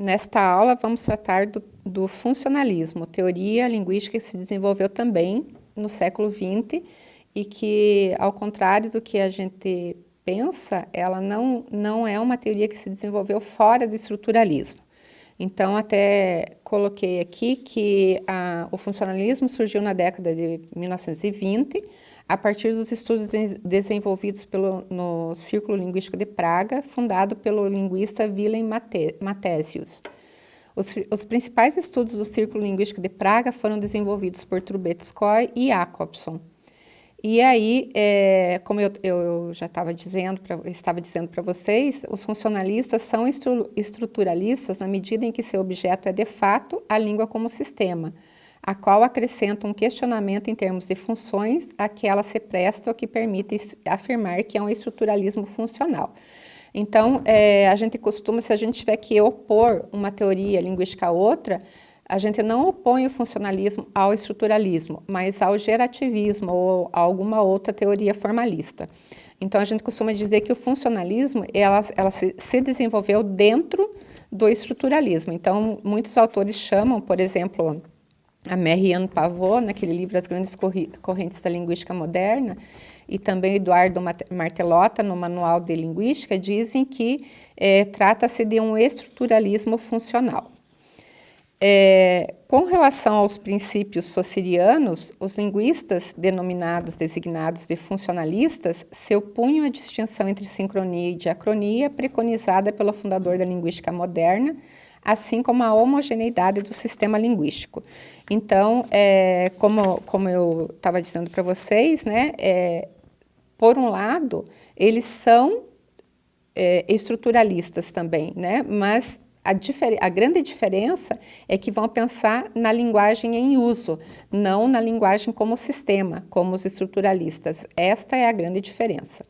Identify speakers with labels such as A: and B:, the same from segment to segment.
A: Nesta aula, vamos tratar do, do, funcionalismo, teoria linguística que se desenvolveu também no século XX e que, ao contrário do que a gente pensa, ela não, não é uma teoria que se desenvolveu fora do estruturalismo. Então, até coloquei aqui que a, o funcionalismo surgiu na década de 1920, a partir dos estudos desenvolvidos pelo, no Círculo Linguístico de Praga, fundado pelo linguista Willem Mathesius. Os, os, principais estudos do Círculo Linguístico de Praga foram desenvolvidos por Trubetskoy e Jacobson. E aí, é, como eu, eu já dizendo, pra, estava dizendo para vocês, os funcionalistas são estru, estruturalistas na medida em que seu objeto é, de fato, a língua como sistema, a qual acrescenta um questionamento em termos de funções a que ela se presta, o que permite afirmar que é um estruturalismo funcional. Então, é, a gente costuma, se a gente tiver que opor uma teoria linguística a outra, a gente não opõe o funcionalismo ao estruturalismo, mas ao gerativismo ou a alguma outra teoria formalista. Então, a gente costuma dizer que o funcionalismo ela, ela se, se desenvolveu dentro do estruturalismo. Então, muitos autores chamam, por exemplo, a Marianne Pavot, naquele livro As Grandes Correntes da Linguística Moderna, e também Eduardo Martelota, no Manual de Linguística, dizem que é, trata-se de um estruturalismo funcional. É, com relação aos princípios socirianos, os linguistas denominados, designados de funcionalistas, se opunham à distinção entre sincronia e diacronia preconizada pelo fundador da linguística moderna, assim como a homogeneidade do sistema linguístico. Então, é, como, como eu estava dizendo para vocês, né, é, por um lado, eles são é, estruturalistas também, né, mas a, a, grande diferença é que vão pensar na linguagem em uso, não na linguagem como sistema, como os estruturalistas. Esta é a grande diferença.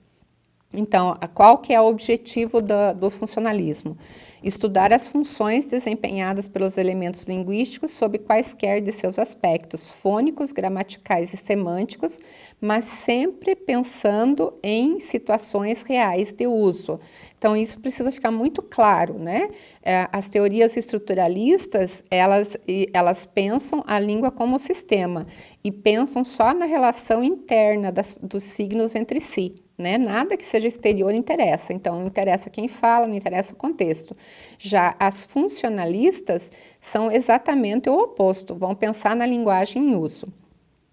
A: Então, qual que é o objetivo do, do funcionalismo? Estudar as funções desempenhadas pelos elementos linguísticos sob quaisquer de seus aspectos, fônicos, gramaticais e semânticos, mas sempre pensando em situações reais de uso. Então, isso precisa ficar muito claro, né? É, as teorias estruturalistas, elas, elas pensam a língua como sistema e pensam só na relação interna das, dos signos entre si. Né? Nada que seja exterior interessa, então não interessa quem fala, não interessa o contexto. Já as funcionalistas são exatamente o oposto, vão pensar na linguagem em uso.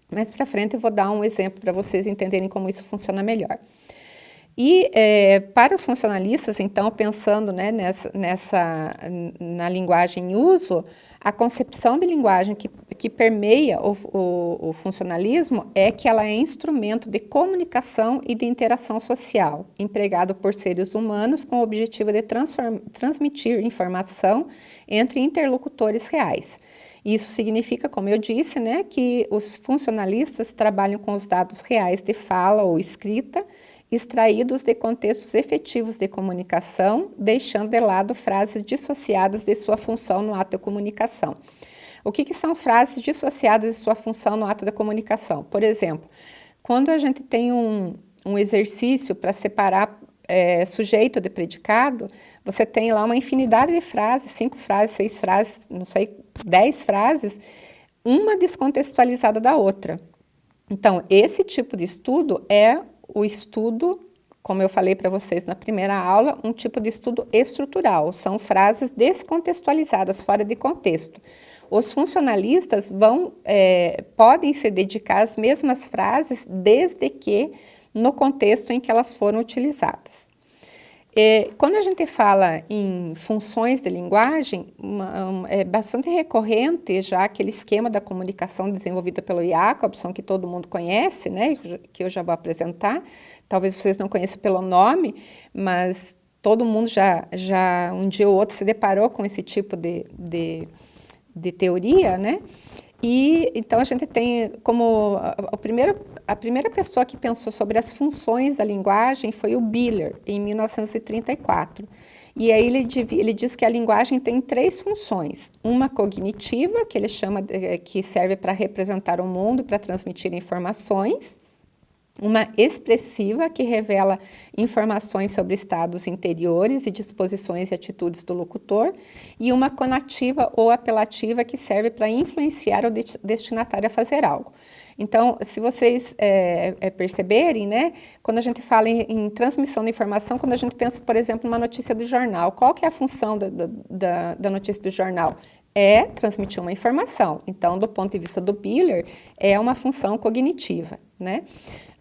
A: Mais para frente eu vou dar um exemplo para vocês entenderem como isso funciona melhor. E é, para os funcionalistas, então, pensando né, nessa, nessa, na linguagem em uso, a concepção de linguagem que, que permeia o, o, o, funcionalismo é que ela é instrumento de comunicação e de interação social, empregado por seres humanos com o objetivo de transmitir informação entre interlocutores reais. Isso significa, como eu disse, né, que os funcionalistas trabalham com os dados reais de fala ou escrita, extraídos de contextos efetivos de comunicação, deixando de lado frases dissociadas de sua função no ato de comunicação. O que, que são frases dissociadas de sua função no ato da comunicação? Por exemplo, quando a gente tem um, um exercício para separar é, sujeito de predicado, você tem lá uma infinidade de frases, cinco frases, seis frases, não sei, dez frases, uma descontextualizada da outra. Então, esse tipo de estudo é o estudo, como eu falei para vocês na primeira aula, um tipo de estudo estrutural, são frases descontextualizadas, fora de contexto. Os funcionalistas vão, é, podem se dedicar às mesmas frases desde que no contexto em que elas foram utilizadas. É, quando a gente fala em funções de linguagem, uma, é bastante recorrente já aquele esquema da comunicação desenvolvida pelo Jacobson, que todo mundo conhece, né, que eu já vou apresentar. Talvez vocês não conheçam pelo nome, mas todo mundo já, já um dia ou outro se deparou com esse tipo de, de, de teoria, né? E então a gente tem como a, primeira, a primeira pessoa que pensou sobre as funções da linguagem foi o Biller, em 1934. E aí ele, ele diz que a linguagem tem três funções. Uma cognitiva, que ele chama, que serve para representar o mundo, para transmitir informações. uma expressiva, que revela informações sobre estados interiores e disposições e atitudes do locutor, e uma conativa ou apelativa, que serve para influenciar o destinatário a fazer algo. Então, se vocês é, é, perceberem, né, quando a gente fala em, em, transmissão de informação, quando a gente pensa, por exemplo, numa notícia do jornal, qual que é a função da, da, da notícia do jornal? É transmitir uma informação. Então, do ponto de vista do Biller, é uma função cognitiva, né?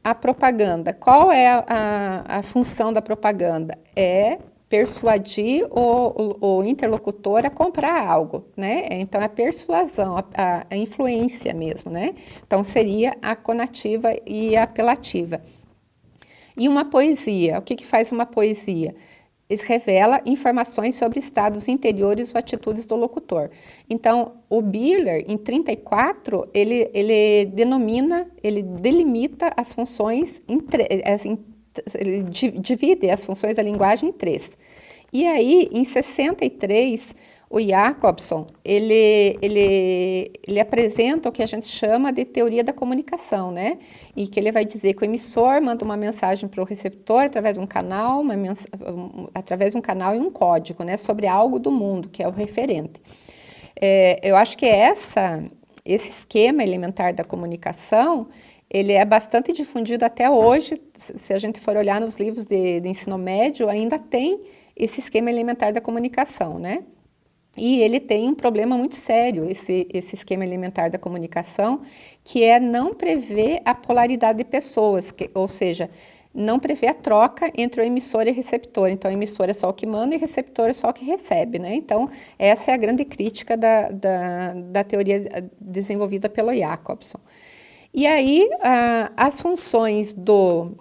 A: A propaganda, qual é a, a função da propaganda? É persuadir o, o, o, interlocutor a comprar algo, né? Então, a persuasão, a, a, influência mesmo, né? Então, seria a conativa e a apelativa. E uma poesia, o que, que faz uma poesia? revela informações sobre estados interiores ou atitudes do locutor. Então, o Biller, em 34, ele, ele denomina, ele delimita as funções, em, assim, ele divide as funções da linguagem em três. E aí, em 63, o Jacobson, ele, ele, ele apresenta o que a gente chama de teoria da comunicação, né? E que ele vai dizer que o emissor manda uma mensagem para o receptor através de um canal, uma através de um canal e um código, né? Sobre algo do mundo, que é o referente. É, eu acho que essa, esse esquema elementar da comunicação, ele é bastante difundido até hoje, se a gente for olhar nos livros de, de ensino médio, ainda tem esse esquema elementar da comunicação, né? E ele tem um problema muito sério, esse, esse esquema elementar da comunicação, que é não prever a polaridade de pessoas, que, ou seja, não prevê a troca entre o emissor e o receptor. Então, o emissor é só o que manda e o receptor é só o que recebe, né? Então, essa é a grande crítica da, da, da teoria desenvolvida pelo Jacobson. E aí, as funções do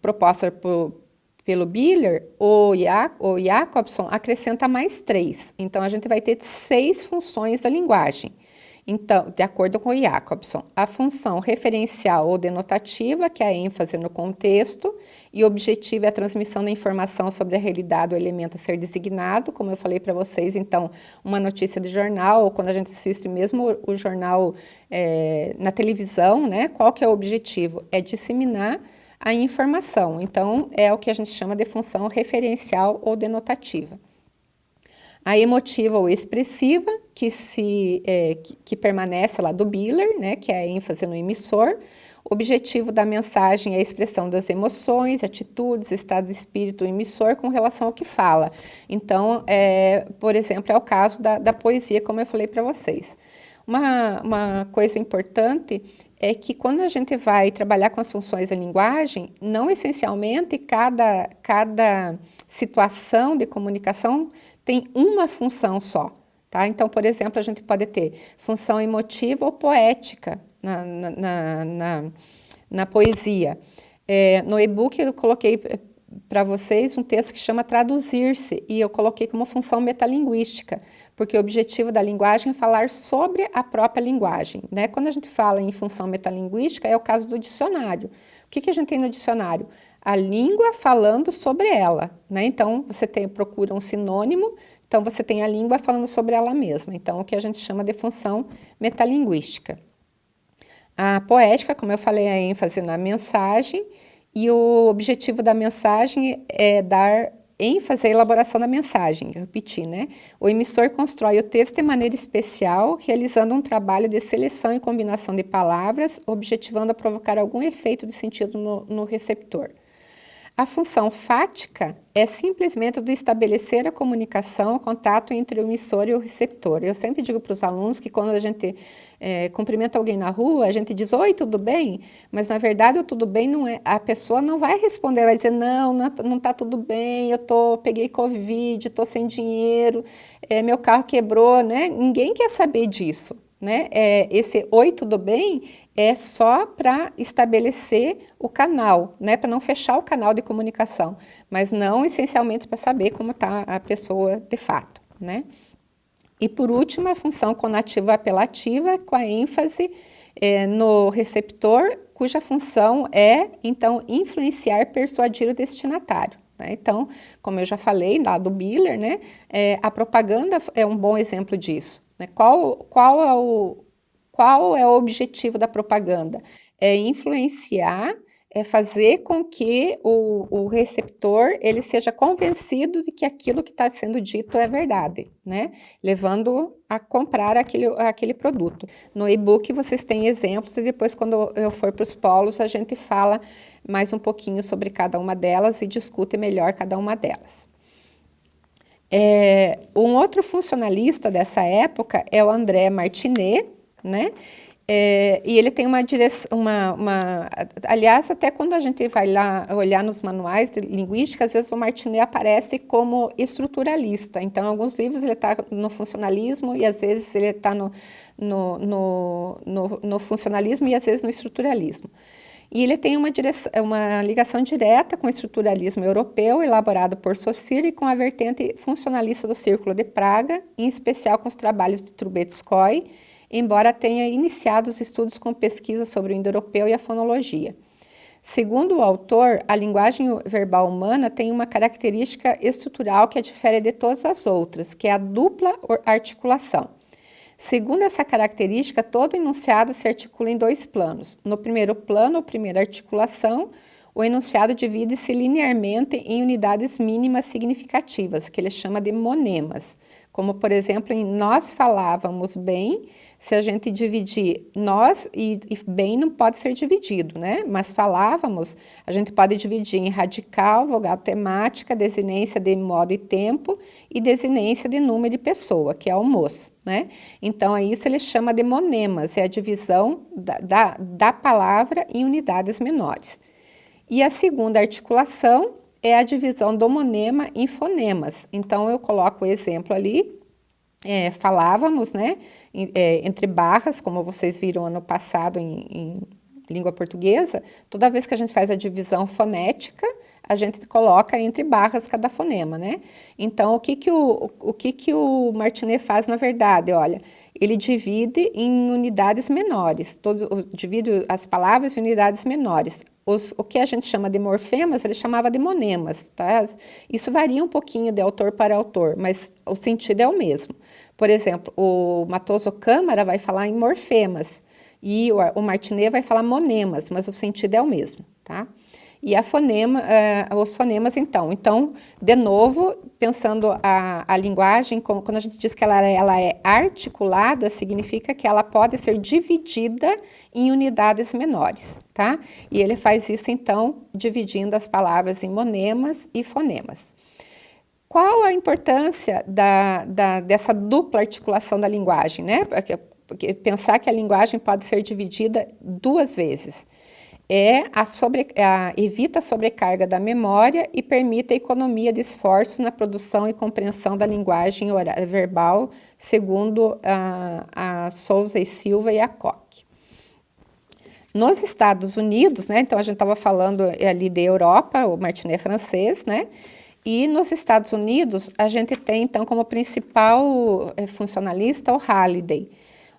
A: propostas por, pelo Biller, o, ja, o Jacobson acrescenta mais três. Então, a gente vai ter seis funções da linguagem. Então, de acordo com o Jacobson, a função referencial ou denotativa, que é a ênfase no contexto, e o objetivo é a transmissão da informação sobre a realidade ou elemento a ser designado, como eu falei para vocês, então, uma notícia de jornal, ou quando a gente assiste mesmo o, jornal é, na televisão, né, qual que é o objetivo? É disseminar a informação. Então, é o que a gente chama de função referencial ou denotativa. A emotiva ou expressiva, que, se, é, que, que, permanece lá do Biller, né, que é a ênfase no emissor. O objetivo da mensagem é a expressão das emoções, atitudes, estado de espírito do emissor com relação ao que fala. Então, é, por exemplo, é o caso da, da poesia, como eu falei para vocês. Uma, uma coisa importante é que quando a gente vai trabalhar com as funções da linguagem, não essencialmente cada, cada situação de comunicação tem uma função só. Tá? Então, por exemplo, a gente pode ter função emotiva ou poética na, na, na, na, poesia. É, no e-book eu coloquei para vocês um texto que chama traduzir-se e eu coloquei como função metalinguística, porque o objetivo da linguagem é falar sobre a própria linguagem. Né? Quando a gente fala em função metalinguística, é o caso do dicionário. O que, que a gente tem no dicionário? A língua falando sobre ela. Né? Então, você tem, procura um sinônimo, então você tem a língua falando sobre ela mesma. Então, o que a gente chama de função metalinguística. A poética, como eu falei, é a ênfase na mensagem, e o objetivo da mensagem é dar ênfase à elaboração da mensagem, repetir, né? O emissor constrói o texto de maneira especial, realizando um trabalho de seleção e combinação de palavras, objetivando a provocar algum efeito de sentido no, no receptor. A função fática é simplesmente do estabelecer a comunicação, o contato entre o emissor e o receptor. Eu sempre digo para os alunos que quando a gente é, cumprimenta alguém na rua, a gente diz, oi, tudo bem? Mas, na verdade, o tudo bem não é... A pessoa não vai responder, vai dizer, não, não está tudo bem, eu tô, peguei Covid, estou sem dinheiro, é, meu carro quebrou, né? Ninguém quer saber disso. Né? É, esse oi, tudo bem? É só para estabelecer o canal, né? para não fechar o canal de comunicação, mas não essencialmente para saber como está a pessoa de fato. Né? E por último, a função conativa apelativa, com a ênfase é, no receptor, cuja função é, então, influenciar, persuadir o destinatário. Né? Então, como eu já falei lá do Biller, né? É, a propaganda é um bom exemplo disso. Né? Qual, qual, é o, qual é o objetivo da propaganda? É influenciar é fazer com que o, o receptor ele seja convencido de que aquilo que está sendo dito é verdade, né? Levando a comprar aquele, aquele produto. No e-book vocês têm exemplos e depois quando eu for para os polos a gente fala mais um pouquinho sobre cada uma delas e discute melhor cada uma delas. É, um outro funcionalista dessa época é o André Martinet, né? É, e ele tem uma direção, uma, uma, aliás, até quando a gente vai lá olhar nos manuais de linguística, às vezes o Martinet aparece como estruturalista. Então, em alguns livros ele está no funcionalismo e às vezes ele está no, no, no, no, no funcionalismo e às vezes no estruturalismo. E ele tem uma, direção, uma ligação direta com o estruturalismo europeu, elaborado por Saussure, e com a vertente funcionalista do Círculo de Praga, em especial com os trabalhos de Trubetskoy, embora tenha iniciado os estudos com pesquisa sobre o indo-europeu e a fonologia. Segundo o autor, a linguagem verbal humana tem uma característica estrutural que a difere de todas as outras, que é a dupla articulação. Segundo essa característica, todo enunciado se articula em dois planos. No primeiro plano, ou primeira articulação, o enunciado divide-se linearmente em unidades mínimas significativas, que ele chama de monemas. Como, por exemplo, em nós falávamos bem, se a gente dividir nós e, e, bem não pode ser dividido, né? Mas falávamos, a gente pode dividir em radical, vogal temática, desinência de modo e tempo e desinência de número de pessoa, que é o moço, né? Então, é isso ele chama de monemas, é a divisão da, da, da palavra em unidades menores. E a segunda articulação é a divisão do monema em fonemas. Então, eu coloco o exemplo ali, é, falávamos, né, é, entre barras, como vocês viram ano passado em, em língua portuguesa, toda vez que a gente faz a divisão fonética, a gente coloca entre barras cada fonema, né? Então, o que que o, o, que que o Martinet faz, na verdade? Olha, ele divide em unidades menores, todo, divide as palavras em unidades menores. Os, o que a gente chama de morfemas, ele chamava de monemas, tá? Isso varia um pouquinho de autor para autor, mas o sentido é o mesmo. Por exemplo, o Matoso Câmara vai falar em morfemas e o, o Martinet vai falar monemas, mas o sentido é o mesmo, tá? E fonema, uh, os fonemas, então. Então, de novo, pensando a, a linguagem, como, quando a gente diz que ela, ela é articulada, significa que ela pode ser dividida em unidades menores, tá? E ele faz isso, então, dividindo as palavras em monemas e fonemas. Qual a importância da, da, dessa dupla articulação da linguagem, né? Porque pensar que a linguagem pode ser dividida duas vezes é a sobre, a, evita a sobrecarga da memória e permite a economia de esforços na produção e compreensão da linguagem oral, verbal, segundo a, a Souza e Silva e a Koch. Nos Estados Unidos, né, então a gente estava falando ali da Europa, o Martinet francês, né, e nos Estados Unidos a gente tem então como principal eh, funcionalista o Halliday,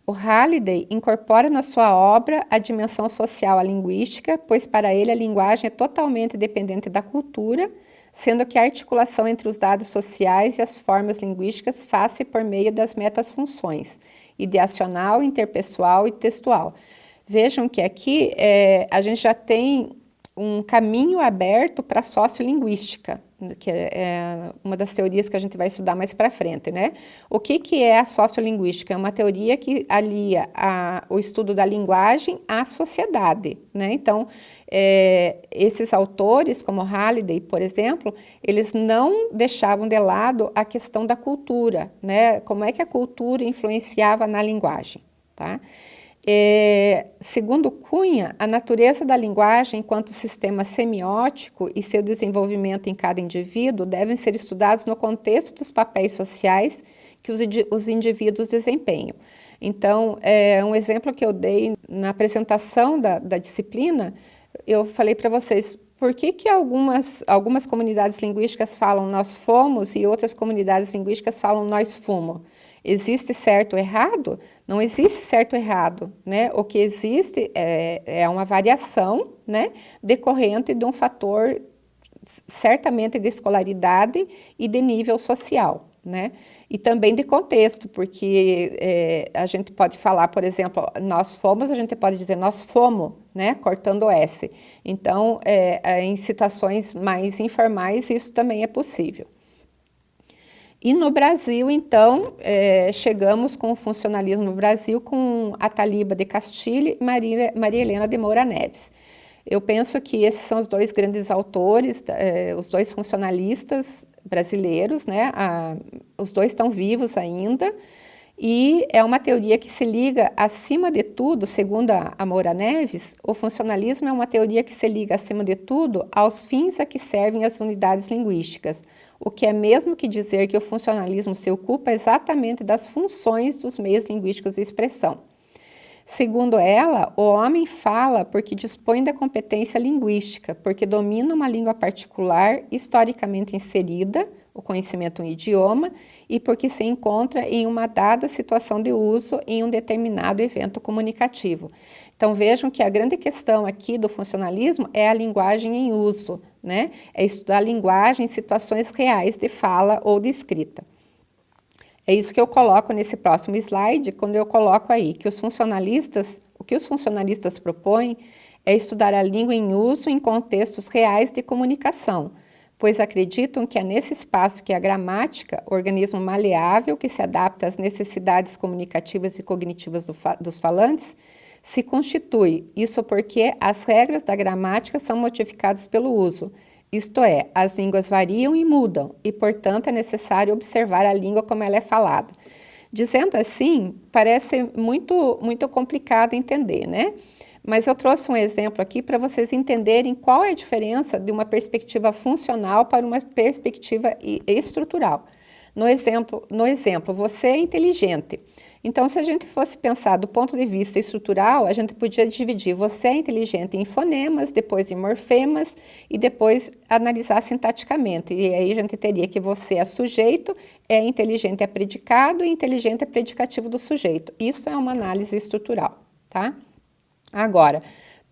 A: o Halliday incorpora na sua obra a dimensão social à linguística, pois para ele a linguagem é totalmente dependente da cultura, sendo que a articulação entre os dados sociais e as formas linguísticas faz-se por meio das metas-funções, ideacional, interpessoal e textual. Vejam que aqui é, a gente já tem um caminho aberto para a sociolinguística, que é, é uma das teorias que a gente vai estudar mais para frente, né? O que, que é a sociolinguística? É uma teoria que alia a, o estudo da linguagem à sociedade, né? Então, é, esses autores, como Halliday, por exemplo, eles não deixavam de lado a questão da cultura, né? Como é que a cultura influenciava na linguagem, tá? É, segundo Cunha, a natureza da linguagem enquanto sistema semiótico e seu desenvolvimento em cada indivíduo devem ser estudados no contexto dos papéis sociais que os, os indivíduos desempenham. Então, é, um exemplo que eu dei na apresentação da, da disciplina, eu falei para vocês, por que, que algumas, algumas comunidades linguísticas falam nós fomos e outras comunidades linguísticas falam nós fumo? Existe certo ou errado? Não existe certo ou errado, né? O que existe é, é uma variação, né? Decorrente de um fator certamente de escolaridade e de nível social, né? E também de contexto, porque é, a gente pode falar, por exemplo, nós fomos, a gente pode dizer nós fomos, né? Cortando o S. Então, é, é, em situações mais informais, isso também é possível. E no Brasil, então, é, chegamos com o funcionalismo no Brasil com a Taliba de Castilho e Maria, Maria Helena de Moura Neves. Eu penso que esses são os dois grandes autores, é, os dois funcionalistas brasileiros, né? A, os dois estão vivos ainda, e é uma teoria que se liga, acima de tudo, segundo a Moura Neves, o funcionalismo é uma teoria que se liga, acima de tudo, aos fins a que servem as unidades linguísticas, o que é mesmo que dizer que o funcionalismo se ocupa exatamente das funções dos meios linguísticos de expressão. Segundo ela, o homem fala porque dispõe da competência linguística, porque domina uma língua particular historicamente inserida, o conhecimento em idioma, e porque se encontra em uma dada situação de uso em um determinado evento comunicativo. Então vejam que a grande questão aqui do funcionalismo é a linguagem em uso, né? É estudar a linguagem em situações reais de fala ou de escrita. É isso que eu coloco nesse próximo slide, quando eu coloco aí que os funcionalistas, o que os funcionalistas propõem é estudar a língua em uso em contextos reais de comunicação, pois acreditam que é nesse espaço que a gramática, organismo maleável que se adapta às necessidades comunicativas e cognitivas do fa dos falantes, se constitui, isso porque as regras da gramática são modificadas pelo uso, isto é, as línguas variam e mudam, e, portanto, é necessário observar a língua como ela é falada. Dizendo assim, parece muito, muito complicado entender, né? Mas eu trouxe um exemplo aqui para vocês entenderem qual é a diferença de uma perspectiva funcional para uma perspectiva estrutural. No exemplo, no exemplo você é inteligente. Então, se a gente fosse pensar do ponto de vista estrutural, a gente podia dividir você é inteligente em fonemas, depois em morfemas e depois analisar sintaticamente. E aí a gente teria que você é sujeito, é inteligente é predicado e inteligente é predicativo do sujeito. Isso é uma análise estrutural, tá? Agora,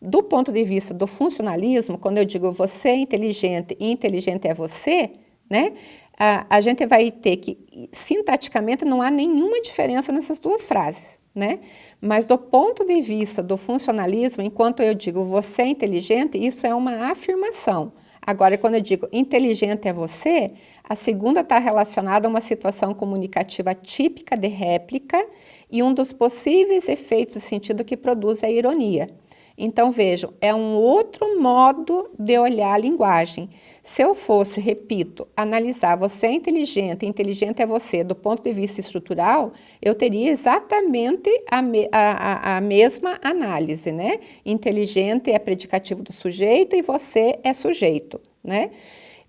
A: do ponto de vista do funcionalismo, quando eu digo você é inteligente e inteligente é você, né? a, a gente vai ter que, sintaticamente, não há nenhuma diferença nessas duas frases, né? Mas do ponto de vista do funcionalismo, enquanto eu digo você é inteligente, isso é uma afirmação. Agora, quando eu digo inteligente é você, a segunda está relacionada a uma situação comunicativa típica de réplica e um dos possíveis efeitos de sentido que produz a ironia. Então, vejam, é um outro modo de olhar a linguagem. Se eu fosse, repito, analisar você é inteligente, inteligente é você do ponto de vista estrutural, eu teria exatamente a, me, a, a, a mesma análise, né? Inteligente é predicativo do sujeito e você é sujeito, né?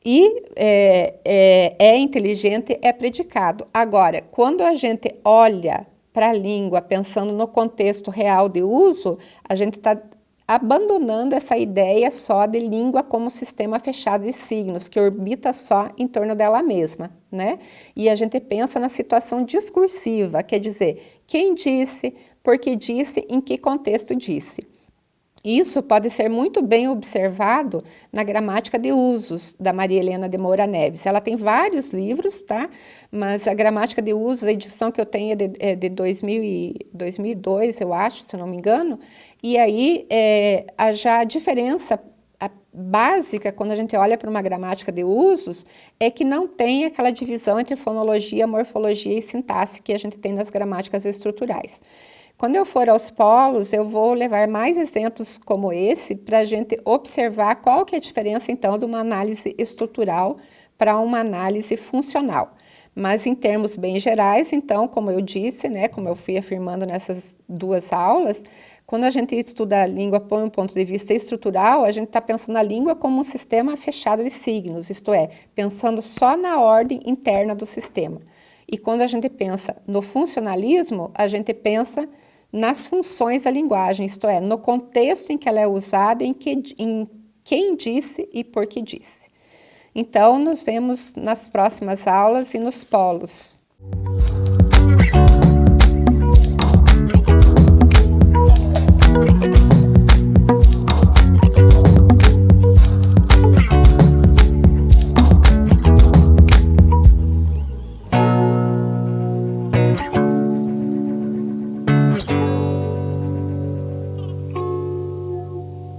A: E é, é, é inteligente é predicado. Agora, quando a gente olha para a língua, pensando no contexto real de uso, a gente está abandonando essa ideia só de língua como sistema fechado de signos, que orbita só em torno dela mesma, né? E a gente pensa na situação discursiva, quer dizer, quem disse, por que disse, em que contexto disse. Isso pode ser muito bem observado na gramática de usos da Maria Helena de Moura Neves. Ela tem vários livros, tá? Mas a gramática de usos, a edição que eu tenho é de, é de 2000 e, 2002, eu acho, se não me engano. E aí, é, a, já a diferença a básica, quando a gente olha para uma gramática de usos, é que não tem aquela divisão entre fonologia, morfologia e sintaxe que a gente tem nas gramáticas estruturais. Quando eu for aos polos, eu vou levar mais exemplos como esse para a gente observar qual que é a diferença, então, de uma análise estrutural para uma análise funcional. Mas em termos bem gerais, então, como eu disse, né, como eu fui afirmando nessas duas aulas, quando a gente estuda a língua por um ponto de vista estrutural, a gente está pensando a língua como um sistema fechado de signos, isto é, pensando só na ordem interna do sistema. E quando a gente pensa no funcionalismo, a gente pensa nas funções da linguagem, isto é, no contexto em que ela é usada, em, que, em quem disse e por que disse. Então, nos vemos nas próximas aulas e nos polos. Música